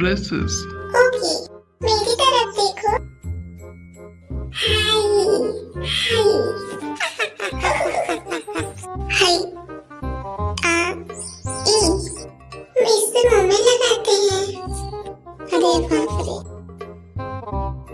dresses okay मेरी तरफ देखो हाय हाय हाय आ ई मिस मुंह में लगाते हैं अरे बाप रे